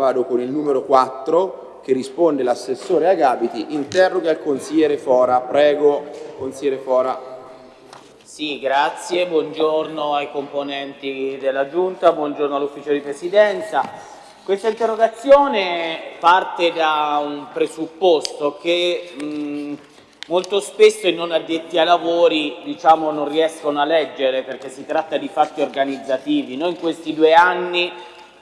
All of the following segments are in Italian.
Vado con il numero 4 che risponde l'assessore Agabiti, interroga il consigliere Fora. Prego, consigliere Fora. Sì, grazie, buongiorno ai componenti della Giunta, buongiorno all'ufficio di presidenza. Questa interrogazione parte da un presupposto che mh, molto spesso i non addetti ai lavori diciamo, non riescono a leggere perché si tratta di fatti organizzativi. Noi in questi due anni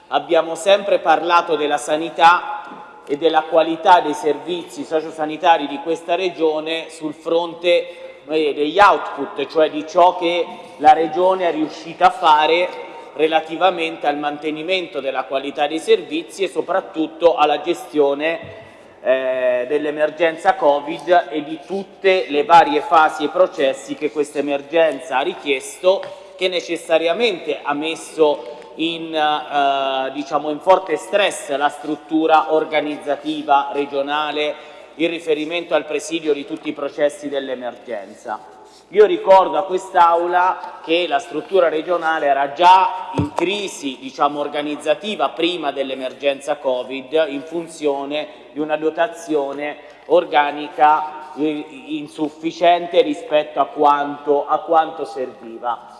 abbiamo sempre parlato della sanità e della qualità dei servizi sociosanitari di questa Regione sul fronte eh, degli output, cioè di ciò che la Regione è riuscita a fare relativamente al mantenimento della qualità dei servizi e soprattutto alla gestione eh, dell'emergenza Covid e di tutte le varie fasi e processi che questa emergenza ha richiesto, che necessariamente ha messo in, eh, diciamo in forte stress la struttura organizzativa regionale in riferimento al presidio di tutti i processi dell'emergenza. Io ricordo a quest'Aula che la struttura regionale era già in crisi diciamo, organizzativa prima dell'emergenza Covid in funzione di una dotazione organica eh, insufficiente rispetto a quanto, a quanto serviva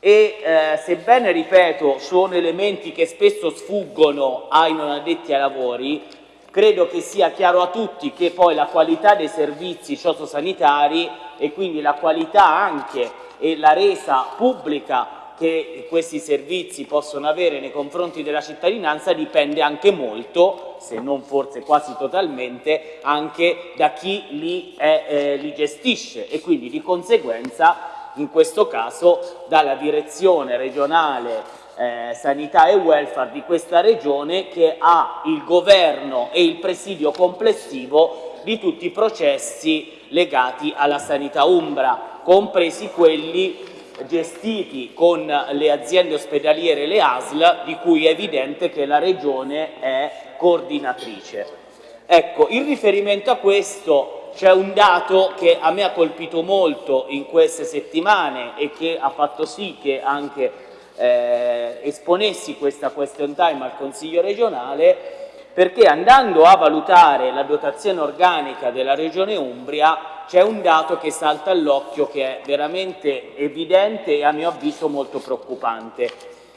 e eh, sebbene, ripeto, sono elementi che spesso sfuggono ai non addetti ai lavori, credo che sia chiaro a tutti che poi la qualità dei servizi sociosanitari e quindi la qualità anche e la resa pubblica che questi servizi possono avere nei confronti della cittadinanza dipende anche molto, se non forse quasi totalmente, anche da chi li, è, eh, li gestisce. E quindi di conseguenza in questo caso dalla direzione regionale eh, sanità e welfare di questa regione che ha il governo e il presidio complessivo di tutti i processi legati alla sanità umbra, compresi quelli gestiti con le aziende ospedaliere e le ASL, di cui è evidente che la Regione è coordinatrice. Ecco, in riferimento a questo c'è un dato che a me ha colpito molto in queste settimane e che ha fatto sì che anche eh, esponessi questa question time al Consiglio regionale perché andando a valutare la dotazione organica della Regione Umbria c'è un dato che salta all'occhio che è veramente evidente e a mio avviso molto preoccupante.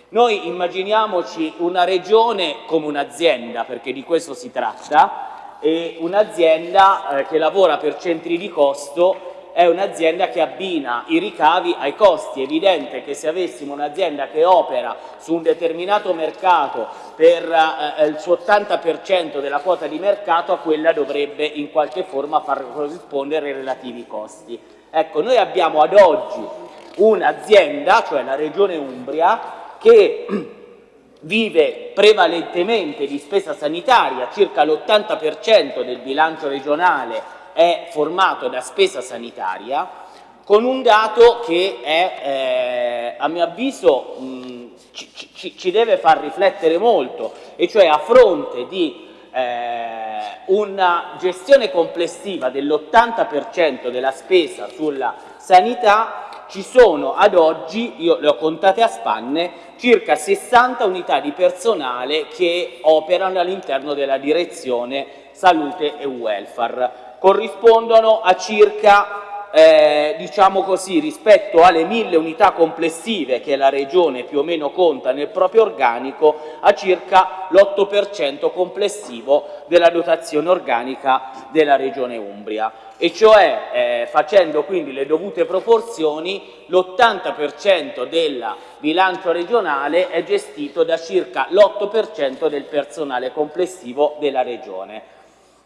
Noi immaginiamoci una regione come un'azienda, perché di questo si tratta, e un'azienda eh, che lavora per centri di costo è un'azienda che abbina i ricavi ai costi. È evidente che se avessimo un'azienda che opera su un determinato mercato per eh, il suo 80% della quota di mercato, a quella dovrebbe in qualche forma far corrispondere i relativi costi. Ecco, noi abbiamo ad oggi un'azienda, cioè la Regione Umbria, che vive prevalentemente di spesa sanitaria, circa l'80% del bilancio regionale è formato da spesa sanitaria, con un dato che è, eh, a mio avviso mh, ci, ci, ci, deve far riflettere molto, e cioè a fronte di eh, una gestione complessiva dell'80% della spesa sulla sanità, ci sono ad oggi, io le ho contate a spanne, circa 60 unità di personale che operano all'interno della direzione salute e welfare. Corrispondono a circa eh, diciamo così, rispetto alle mille unità complessive che la Regione più o meno conta nel proprio organico, a circa l'8% complessivo della dotazione organica della Regione Umbria. E cioè, eh, facendo quindi le dovute proporzioni, l'80% del bilancio regionale è gestito da circa l'8% del personale complessivo della Regione.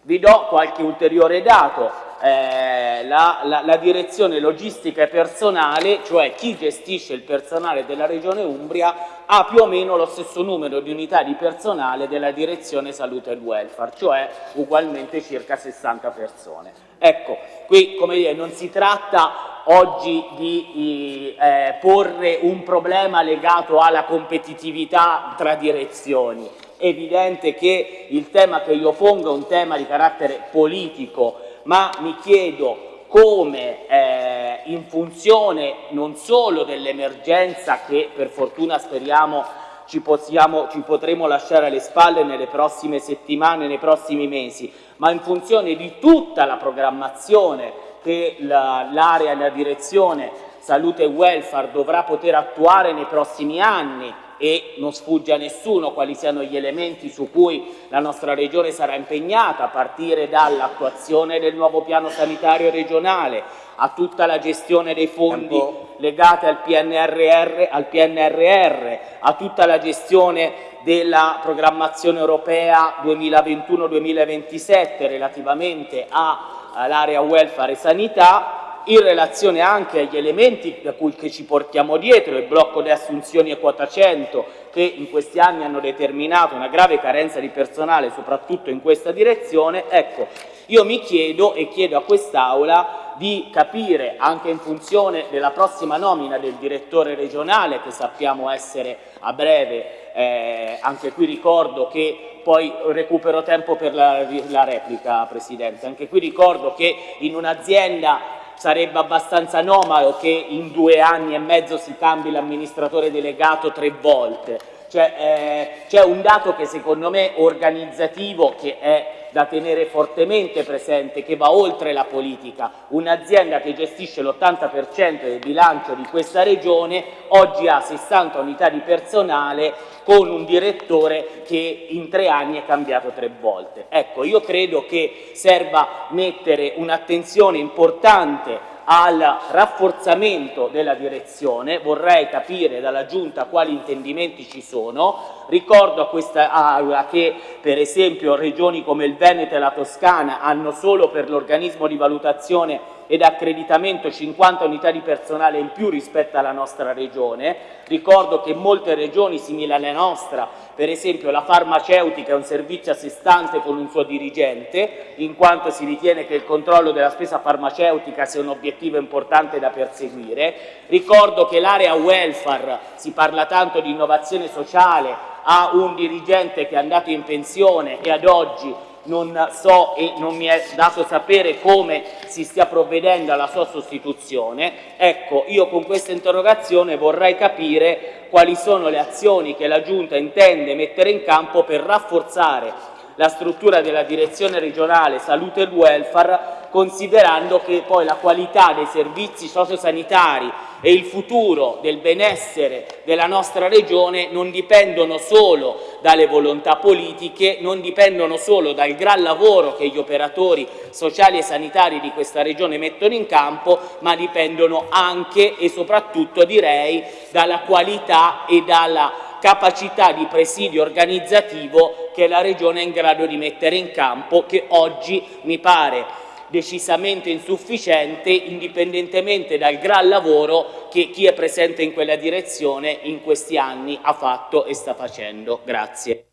Vi do qualche ulteriore dato, eh, la, la, la, direzione logistica e personale, cioè chi gestisce il personale della Regione Umbria, ha più o meno lo stesso numero di unità di personale della direzione salute e welfare, cioè ugualmente circa 60 persone. Ecco, qui come dire, non si tratta oggi di eh, porre un problema legato alla competitività tra direzioni, evidente che il tema che io pongo è un tema di carattere politico, ma mi chiedo come eh, in funzione non solo dell'emergenza che per fortuna speriamo ci, possiamo, ci potremo lasciare alle spalle nelle prossime settimane, nei prossimi mesi, ma in funzione di tutta la programmazione che l'area la, e la direzione salute e welfare dovrà poter attuare nei prossimi anni e non sfugge a nessuno quali siano gli elementi su cui la nostra Regione sarà impegnata, a partire dall'attuazione del nuovo piano sanitario regionale, a tutta la gestione dei fondi legati al PNRR, al PNRR, a tutta la gestione della programmazione europea 2021-2027 relativamente all'area welfare e sanità in relazione anche agli elementi da cui che ci portiamo dietro, il blocco di assunzioni e quota 100 che in questi anni hanno determinato una grave carenza di personale soprattutto in questa direzione, ecco, io mi chiedo e chiedo a quest'Aula di capire anche in funzione della prossima nomina del direttore regionale che sappiamo essere a breve, eh, anche qui ricordo che poi recupero tempo per la, la replica Presidente, anche qui ricordo che in un'azienda sarebbe abbastanza anomalo che in due anni e mezzo si cambi l'amministratore delegato tre volte. Cioè, eh, c'è un dato che secondo me organizzativo che è da tenere fortemente presente, che va oltre la politica. Un'azienda che gestisce l'80% del bilancio di questa regione oggi ha 60 unità di personale con un direttore che in tre anni è cambiato tre volte. Ecco, io credo che serva mettere un'attenzione importante al rafforzamento della direzione, vorrei capire dalla Giunta quali intendimenti ci sono, ricordo a questa Aula che per esempio regioni come il Veneto e la Toscana hanno solo per l'organismo di valutazione ed accreditamento 50 unità di personale in più rispetto alla nostra regione. Ricordo che molte regioni simili alla nostra, per esempio la farmaceutica è un servizio a sé stante con un suo dirigente, in quanto si ritiene che il controllo della spesa farmaceutica sia un obiettivo importante da perseguire. Ricordo che l'area welfare, si parla tanto di innovazione sociale, ha un dirigente che è andato in pensione e ad oggi non so e non mi è dato sapere come si stia provvedendo alla sua sostituzione. Ecco, io con questa interrogazione vorrei capire quali sono le azioni che la Giunta intende mettere in campo per rafforzare la struttura della direzione regionale salute e welfare considerando che poi la qualità dei servizi sociosanitari e il futuro del benessere della nostra regione non dipendono solo dalle volontà politiche, non dipendono solo dal gran lavoro che gli operatori sociali e sanitari di questa regione mettono in campo, ma dipendono anche e soprattutto direi dalla qualità e dalla capacità di presidio organizzativo che la Regione è in grado di mettere in campo che oggi mi pare decisamente insufficiente indipendentemente dal gran lavoro che chi è presente in quella direzione in questi anni ha fatto e sta facendo. Grazie.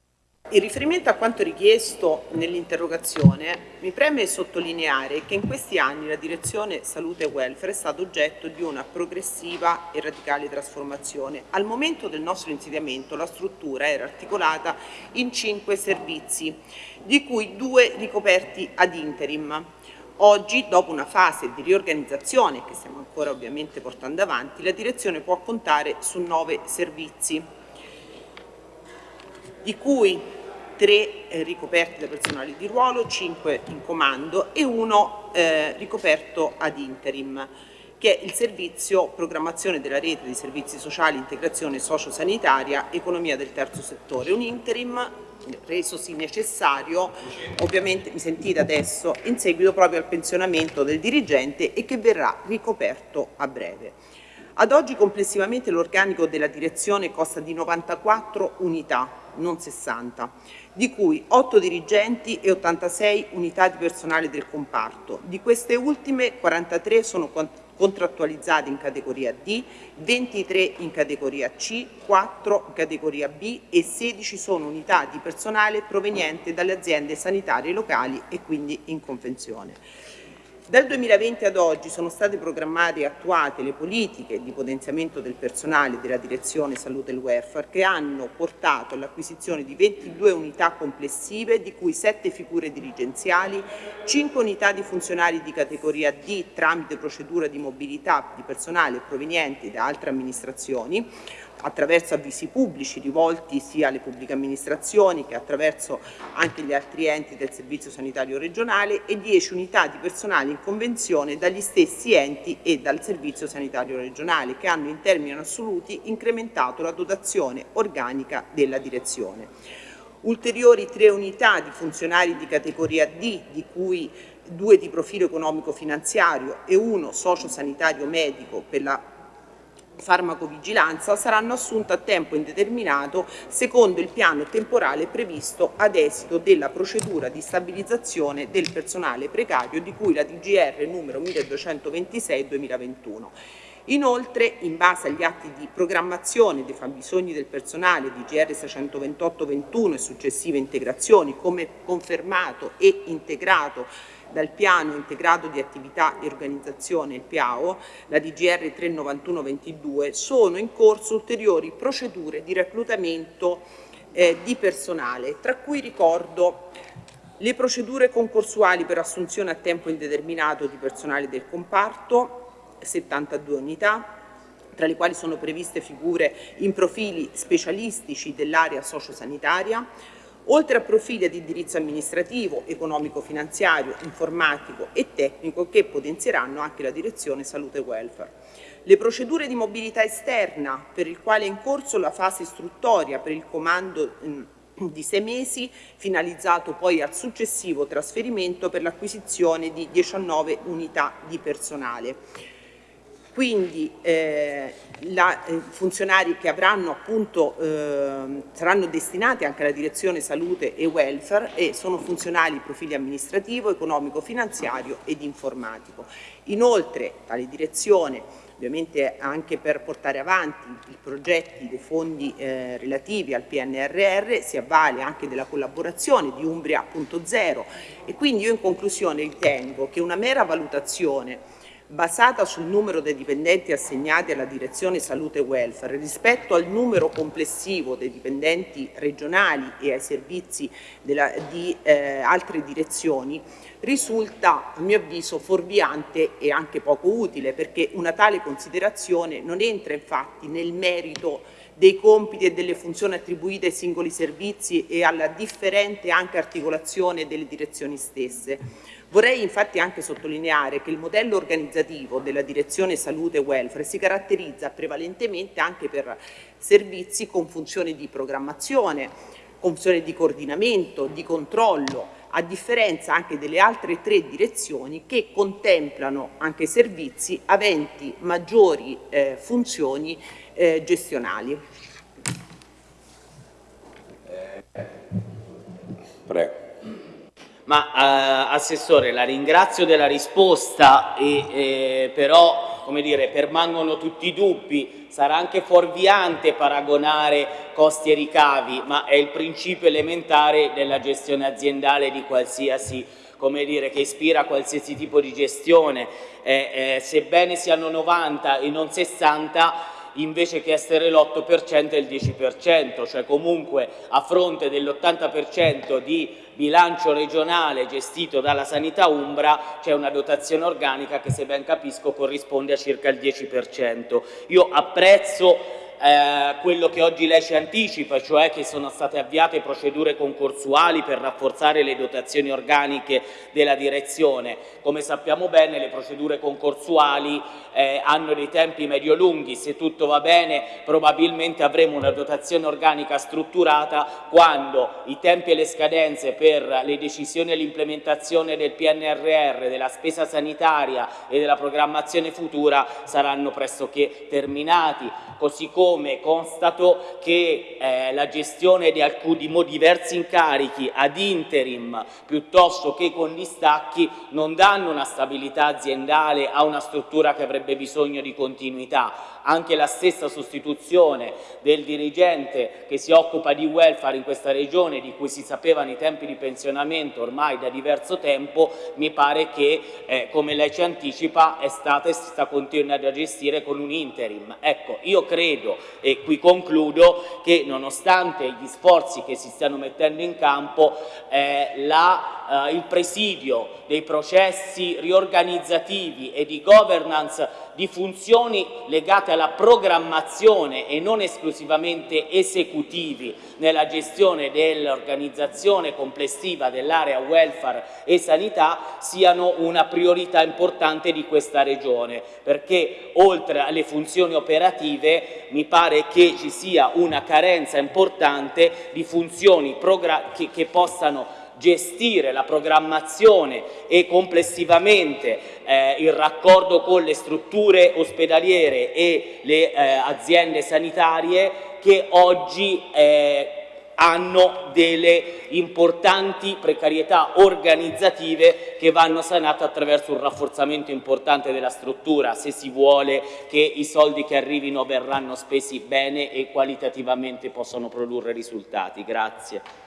In riferimento a quanto richiesto nell'interrogazione, mi preme sottolineare che in questi anni la direzione salute e welfare è stata oggetto di una progressiva e radicale trasformazione. Al momento del nostro insediamento la struttura era articolata in cinque servizi, di cui due ricoperti ad interim. Oggi, dopo una fase di riorganizzazione che stiamo ancora ovviamente portando avanti, la direzione può contare su nove servizi, di cui tre eh, ricoperti da personale di ruolo, cinque in comando e uno eh, ricoperto ad interim che è il servizio programmazione della rete di servizi sociali, integrazione sociosanitaria, economia del terzo settore, un interim resosi necessario, ovviamente mi sentite adesso, in seguito proprio al pensionamento del dirigente e che verrà ricoperto a breve. Ad oggi complessivamente l'organico della direzione costa di 94 unità, non 60, di cui 8 dirigenti e 86 unità di personale del comparto. Di queste ultime 43 sono contrattualizzati in categoria D, 23 in categoria C, 4 in categoria B e 16 sono unità di personale proveniente dalle aziende sanitarie locali e quindi in convenzione. Dal 2020 ad oggi sono state programmate e attuate le politiche di potenziamento del personale della Direzione Salute e Welfare che hanno portato all'acquisizione di 22 unità complessive, di cui 7 figure dirigenziali, 5 unità di funzionari di categoria D tramite procedura di mobilità di personale proveniente da altre amministrazioni, attraverso avvisi pubblici rivolti sia alle pubbliche amministrazioni che attraverso anche gli altri enti del Servizio Sanitario Regionale e 10 unità di personale in convenzione dagli stessi enti e dal Servizio Sanitario Regionale che hanno in termini assoluti incrementato la dotazione organica della direzione. Ulteriori tre unità di funzionari di categoria D, di cui due di profilo economico-finanziario e uno socio-sanitario medico per la farmacovigilanza saranno assunte a tempo indeterminato secondo il piano temporale previsto ad esito della procedura di stabilizzazione del personale precario di cui la DGR numero 1226-2021. Inoltre, in base agli atti di programmazione dei fabbisogni del personale di GR 628-21 e successive integrazioni, come confermato e integrato dal piano integrato di attività e organizzazione, il PIAO, la DGR 391-22, sono in corso ulteriori procedure di reclutamento eh, di personale, tra cui ricordo le procedure concorsuali per assunzione a tempo indeterminato di personale del comparto, 72 unità, tra le quali sono previste figure in profili specialistici dell'area sociosanitaria, oltre a profili di indirizzo amministrativo, economico-finanziario, informatico e tecnico che potenzieranno anche la direzione salute e welfare. Le procedure di mobilità esterna, per il quale è in corso la fase istruttoria per il comando di sei mesi, finalizzato poi al successivo trasferimento per l'acquisizione di 19 unità di personale quindi eh, la, eh, funzionari che avranno appunto, eh, saranno destinati anche alla direzione salute e welfare e sono funzionali profili amministrativo, economico, finanziario ed informatico. Inoltre tale direzione ovviamente anche per portare avanti i progetti dei fondi eh, relativi al PNRR si avvale anche della collaborazione di Umbria.0 e quindi io in conclusione ritengo che una mera valutazione basata sul numero dei dipendenti assegnati alla direzione salute e welfare rispetto al numero complessivo dei dipendenti regionali e ai servizi della, di eh, altre direzioni risulta a mio avviso fuorviante e anche poco utile perché una tale considerazione non entra infatti nel merito dei compiti e delle funzioni attribuite ai singoli servizi e alla differente anche articolazione delle direzioni stesse. Vorrei infatti anche sottolineare che il modello organizzativo della direzione salute e welfare si caratterizza prevalentemente anche per servizi con funzione di programmazione, con funzione di coordinamento, di controllo, a differenza anche delle altre tre direzioni che contemplano anche servizi aventi maggiori eh, funzioni eh, gestionali. Prego. Ma eh, Assessore, la ringrazio della risposta, e, eh, però come dire, permangono tutti i dubbi, sarà anche fuorviante paragonare costi e ricavi, ma è il principio elementare della gestione aziendale di qualsiasi come dire, che ispira qualsiasi tipo di gestione, eh, eh, sebbene siano 90 e non 60, invece che essere l'8% è il 10%, cioè comunque a fronte dell'80% di bilancio regionale gestito dalla sanità Umbra c'è una dotazione organica che se ben capisco corrisponde a circa il 10%. Io apprezzo eh, quello che oggi lei ci anticipa, cioè che sono state avviate procedure concorsuali per rafforzare le dotazioni organiche della direzione. Come sappiamo bene le procedure concorsuali eh, hanno dei tempi medio-lunghi, se tutto va bene probabilmente avremo una dotazione organica strutturata quando i tempi e le scadenze per le decisioni e l'implementazione del PNRR, della spesa sanitaria e della programmazione futura saranno pressoché terminati, così come come constato che eh, la gestione di alcuni diversi incarichi ad interim piuttosto che con gli stacchi non danno una stabilità aziendale a una struttura che avrebbe bisogno di continuità anche la stessa sostituzione del dirigente che si occupa di welfare in questa regione, di cui si sapevano i tempi di pensionamento ormai da diverso tempo, mi pare che, eh, come lei ci anticipa, è stata e si sta continuando a gestire con un interim. Ecco, io credo, e qui concludo, che nonostante gli sforzi che si stanno mettendo in campo, eh, la eh, il presidio dei processi riorganizzativi e di governance di funzioni legate alla programmazione e non esclusivamente esecutivi nella gestione dell'organizzazione complessiva dell'area welfare e sanità siano una priorità importante di questa Regione perché oltre alle funzioni operative mi pare che ci sia una carenza importante di funzioni che, che possano gestire la programmazione e complessivamente eh, il raccordo con le strutture ospedaliere e le eh, aziende sanitarie che oggi eh, hanno delle importanti precarietà organizzative che vanno sanate attraverso un rafforzamento importante della struttura se si vuole che i soldi che arrivino verranno spesi bene e qualitativamente possano produrre risultati. Grazie.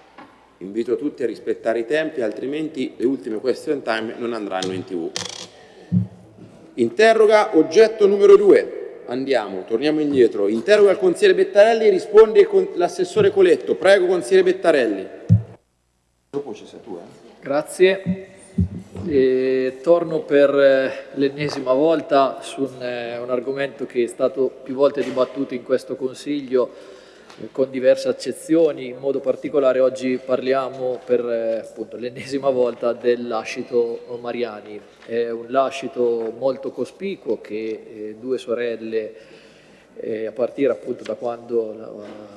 Invito tutti a rispettare i tempi, altrimenti le ultime question time non andranno in tv. Interroga oggetto numero 2. Andiamo, torniamo indietro. Interroga il consigliere Bettarelli, risponde l'assessore Coletto. Prego, consigliere Bettarelli. Dopo ci sei tu, eh? Grazie. E torno per eh, l'ennesima volta su un, eh, un argomento che è stato più volte dibattuto in questo Consiglio con diverse accezioni, in modo particolare oggi parliamo per eh, l'ennesima volta del lascito Mariani. È un lascito molto cospicuo che eh, due sorelle, eh, a partire appunto da quando la,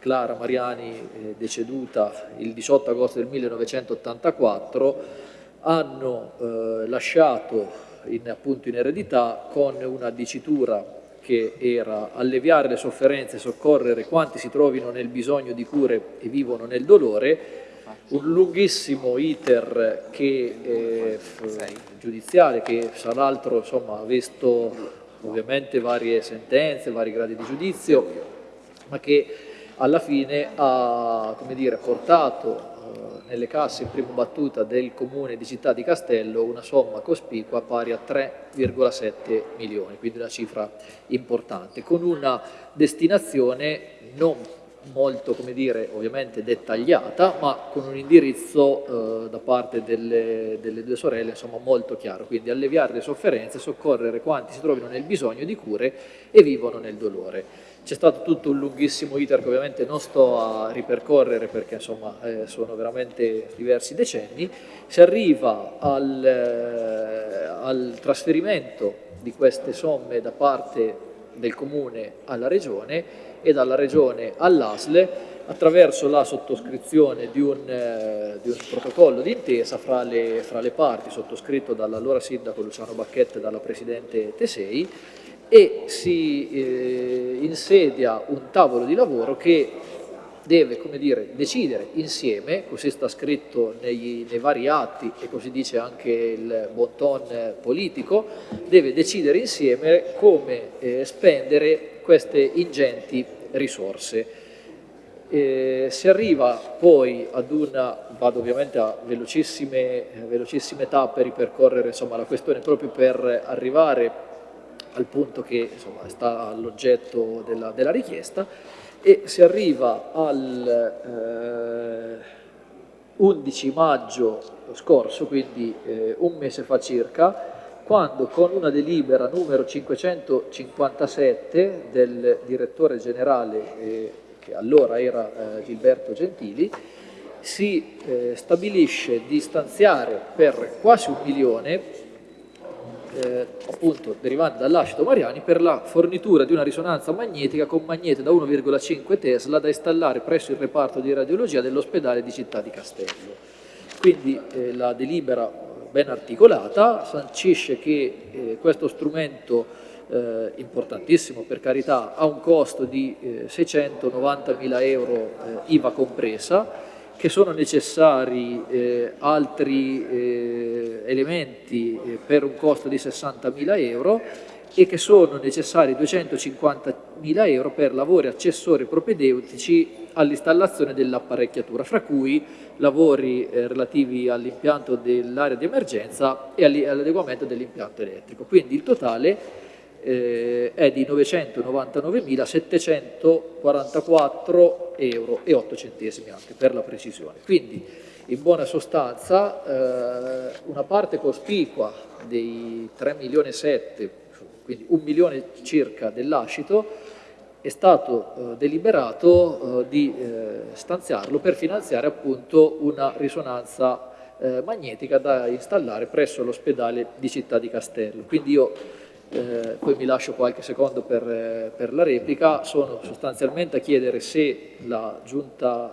Clara Mariani è deceduta il 18 agosto del 1984, hanno eh, lasciato in, appunto in eredità con una dicitura che era alleviare le sofferenze soccorrere quanti si trovino nel bisogno di cure e vivono nel dolore, un lunghissimo iter che, eh, giudiziale che fra l'altro ha visto ovviamente varie sentenze, vari gradi di giudizio, ma che alla fine ha dire, portato nelle casse in prima battuta del comune di Città di Castello una somma cospicua pari a 3,7 milioni, quindi una cifra importante, con una destinazione non molto, come dire, ovviamente dettagliata, ma con un indirizzo eh, da parte delle, delle, due sorelle, insomma, molto chiaro, quindi alleviare le sofferenze, soccorrere quanti si trovino nel bisogno di cure e vivono nel dolore. C'è stato tutto un lunghissimo iter che ovviamente non sto a ripercorrere perché insomma eh, sono veramente diversi decenni, si arriva al, eh, al trasferimento di queste somme da parte del Comune alla Regione e dalla Regione all'ASLE attraverso la sottoscrizione di un, eh, di un protocollo d'intesa fra fra le parti sottoscritto dall'allora sindaco Luciano Bacchetta e dalla Presidente Tesei e si eh, insedia un tavolo di lavoro che deve come dire, decidere insieme, così sta scritto nei, nei, vari atti e così dice anche il bon ton politico, deve decidere insieme come eh, spendere queste ingenti risorse. Eh, si arriva poi ad una, vado ovviamente a velocissime, velocissime tappe ripercorrere insomma, la questione proprio per arrivare al punto che insomma, sta all'oggetto della, della, richiesta e si arriva al eh, 11 maggio scorso, quindi eh, un mese fa circa, quando con una delibera numero 557 del direttore generale, eh, che allora era eh, Gilberto Gentili, si eh, stabilisce di stanziare per quasi un milione eh, appunto derivante dall'acido Mariani per la fornitura di una risonanza magnetica con magnete da 1,5 Tesla da installare presso il reparto di radiologia dell'ospedale di Città di Castello. Quindi eh, la delibera ben articolata sancisce che eh, questo strumento eh, importantissimo per carità ha un costo di 690 eh, euro eh, IVA compresa che sono necessari eh, altri eh, elementi eh, per un costo di 60.000 euro e che sono necessari 250.000 euro per lavori accessori propedeutici all'installazione dell'apparecchiatura, fra cui lavori eh, relativi all'impianto dell'area di emergenza e all'adeguamento dell'impianto elettrico. Quindi il totale eh, è di 999.744 euro e 8 centesimi anche per la precisione. Quindi In buona sostanza eh, una parte cospicua dei 3 milioni e 7, quindi un milione circa dell'ascito, è stato eh, deliberato eh, di eh, stanziarlo per finanziare appunto una risonanza eh, magnetica da installare presso l'ospedale di Città di Castello. Quindi io eh, poi mi lascio qualche secondo per, eh, per, la replica, sono sostanzialmente a chiedere se la giunta,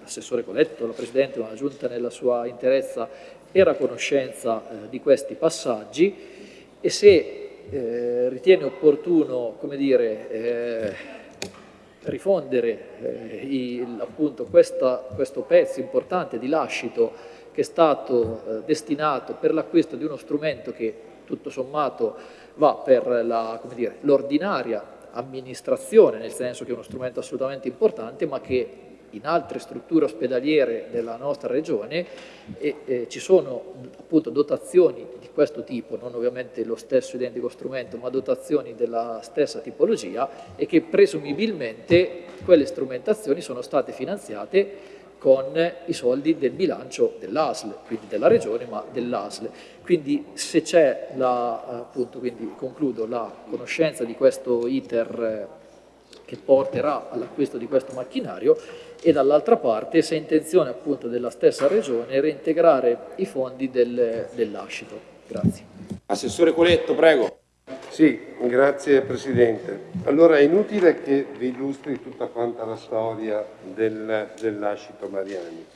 l'assessore Coletto, la Presidente, ma la giunta nella sua interezza era a conoscenza di questi passaggi e se eh, ritiene opportuno come dire, eh, rifondere eh, il, appunto questa, questo pezzo importante di lascito che è stato eh, destinato per l'acquisto di uno strumento che tutto sommato va per l'ordinaria amministrazione, nel senso che è uno strumento assolutamente importante, ma che in altre strutture ospedaliere della nostra regione e, eh, ci sono appunto dotazioni di questo tipo, non ovviamente lo stesso identico strumento, ma dotazioni della stessa tipologia e che presumibilmente quelle strumentazioni sono state finanziate con i soldi del bilancio dell'ASL, quindi della regione ma dell'ASL. Quindi se c'è la, appunto, quindi concludo, la conoscenza di questo iter eh, che porterà all'acquisto di questo macchinario e dall'altra parte se è intenzione appunto della stessa regione reintegrare i fondi del, dell'ascito. Grazie. Assessore Coletto, prego. Sì, grazie Presidente. Allora è inutile che vi illustri tutta quanta la storia del, dell'ascito Mariani.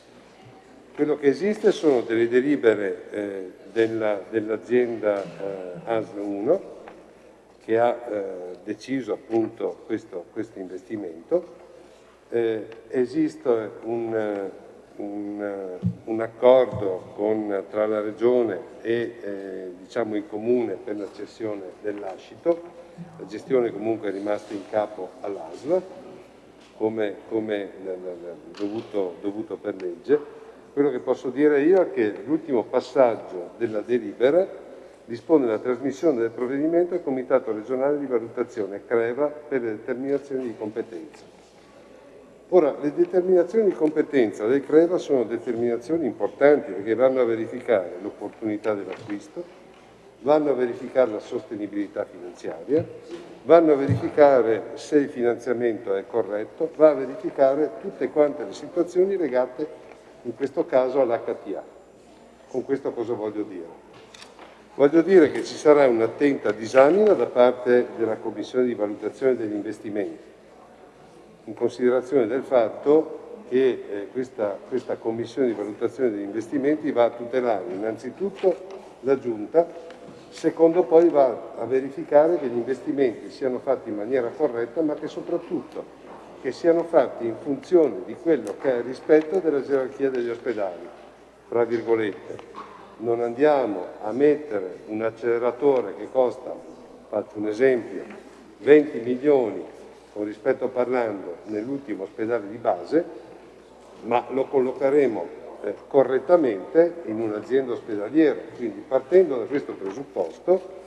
Quello che esiste sono delle delibere eh, dell'azienda dell eh, ASL 1 che ha eh, deciso appunto questo, questo investimento. Eh, esiste un, un, un accordo con, tra la Regione e eh, diciamo il Comune per la cessione dell'ascito, la gestione comunque è rimasta in capo all'ASLA come, come dovuto, dovuto per legge. Quello che posso dire io è che l'ultimo passaggio della delibera dispone la trasmissione del provvedimento al Comitato regionale di valutazione CREVA per le determinazioni di competenza. Ora, le determinazioni di competenza del CREVA sono determinazioni importanti perché vanno a verificare l'opportunità dell'acquisto, vanno a verificare la sostenibilità finanziaria, vanno a verificare se il finanziamento è corretto, va a verificare tutte quante le situazioni legate in questo caso all'HTA. Con questo cosa voglio dire? Voglio dire che ci sarà un'attenta disamina da parte della Commissione di valutazione degli investimenti, in considerazione del fatto che eh, questa, questa Commissione di valutazione degli investimenti va a tutelare innanzitutto la Giunta, secondo poi va a verificare che gli investimenti siano fatti in maniera corretta, ma che soprattutto che siano fatti in funzione di quello che è il rispetto della gerarchia degli ospedali, tra virgolette. Non andiamo a mettere un acceleratore che costa, faccio un esempio, 20 milioni con rispetto parlando nell'ultimo ospedale di base, ma lo collocheremo eh, correttamente in un'azienda ospedaliera. Quindi partendo da questo presupposto,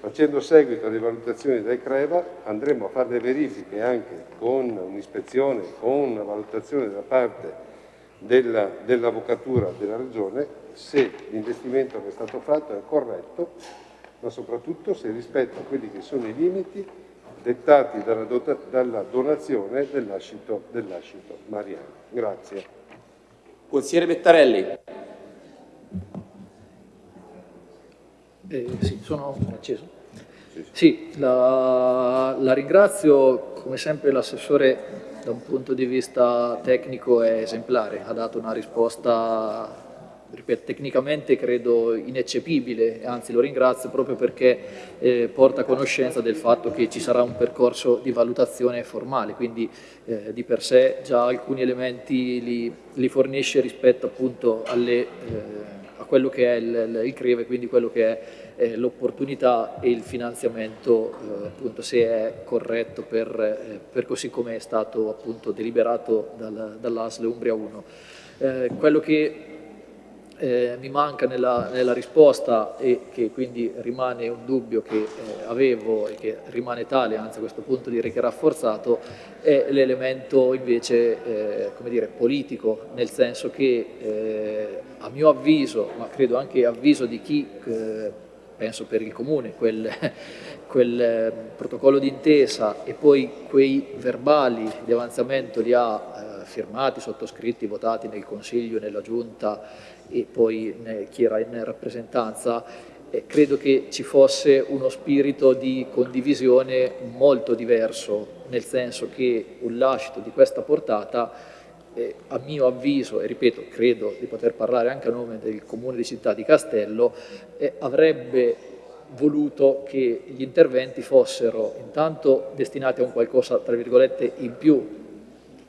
facendo seguito alle valutazioni del CREVA, andremo a fare le verifiche anche con un'ispezione, con una valutazione da parte dell'Avvocatura dell della Regione se l'investimento che è stato fatto è corretto, ma soprattutto se rispetta quelli che sono i limiti dettati dalla, dalla donazione dell'ascito dell Mariano. Grazie. Consigliere Bettarelli. Eh, sì, sono acceso. Sì, sì. la, la ringrazio, come sempre l'assessore da un punto di vista tecnico è esemplare, ha dato una risposta ripeto, tecnicamente credo ineccepibile, anzi lo ringrazio proprio perché eh, porta conoscenza del fatto che ci sarà un percorso di valutazione formale, quindi eh, di per sé già alcuni elementi li, li fornisce rispetto appunto alle, eh, a quello che è il, il CRIVE, quindi quello che è eh, l'opportunità e il finanziamento eh, appunto se è corretto per, eh, per così come è stato appunto deliberato dal, dall'ASL Umbria 1. quello che eh, mi manca nella, nella, risposta e che quindi rimane un dubbio che eh, avevo e che rimane tale, anzi a questo punto direi che rafforzato, è l'elemento invece eh, come dire, politico, nel senso che eh, a mio avviso, ma credo anche avviso di chi, eh, penso per il Comune, quel, quel eh, protocollo d'intesa e poi quei verbali di avanzamento li ha firmati, sottoscritti, votati nel Consiglio, nella Giunta e poi chi era in rappresentanza, eh, credo che ci fosse uno spirito di condivisione molto diverso, nel senso che un lascito di questa portata eh, a mio avviso, e ripeto, credo di poter parlare anche a nome del Comune di Città di Castello, eh, avrebbe voluto che gli interventi fossero intanto destinati a un qualcosa, tra virgolette, in più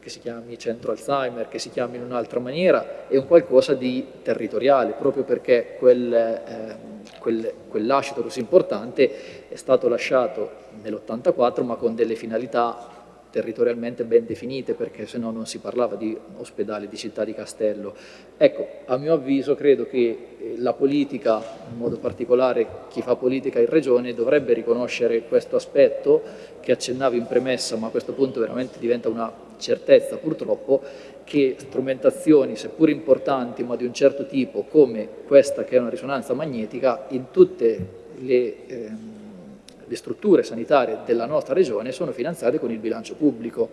che si chiami centro Alzheimer, che si chiami in un'altra maniera, è un qualcosa di territoriale, proprio perché quel, eh, quel, quel lascito così importante è stato lasciato nell'84 ma con delle finalità territorialmente ben definite perché se no non si parlava di ospedale di città di Castello. Ecco, a mio avviso credo che eh, la politica, in modo particolare chi fa politica in regione, dovrebbe riconoscere questo aspetto che accennavo in premessa ma a questo punto veramente diventa una certezza purtroppo che strumentazioni, seppur importanti ma di un certo tipo come questa che è una risonanza magnetica, in tutte le... Eh, le strutture sanitarie della nostra regione sono finanziate con il bilancio pubblico.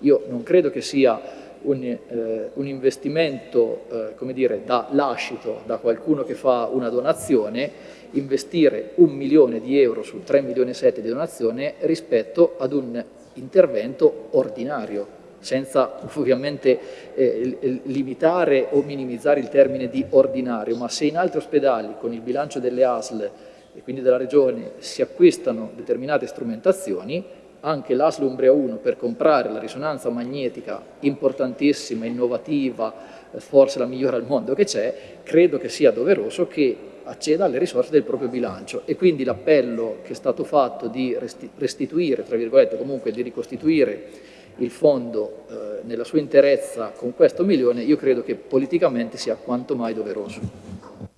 Io non credo che sia un, eh, un investimento eh, come dire, da lascito da qualcuno che fa una donazione investire un milione di euro su 3 milioni e 7 di donazione rispetto ad un intervento ordinario senza ovviamente eh, limitare o minimizzare il termine di ordinario, ma se in altri ospedali con il bilancio delle ASL e quindi della Regione si acquistano determinate strumentazioni, anche l'ASL Umbria 1 per comprare la risonanza magnetica importantissima, innovativa, forse la migliore al mondo che c'è, credo che sia doveroso che acceda alle risorse del proprio bilancio e quindi l'appello che è stato fatto di restituire, tra virgolette, comunque di ricostituire il fondo eh, nella sua interezza con questo milione, io credo che politicamente sia quanto mai doveroso.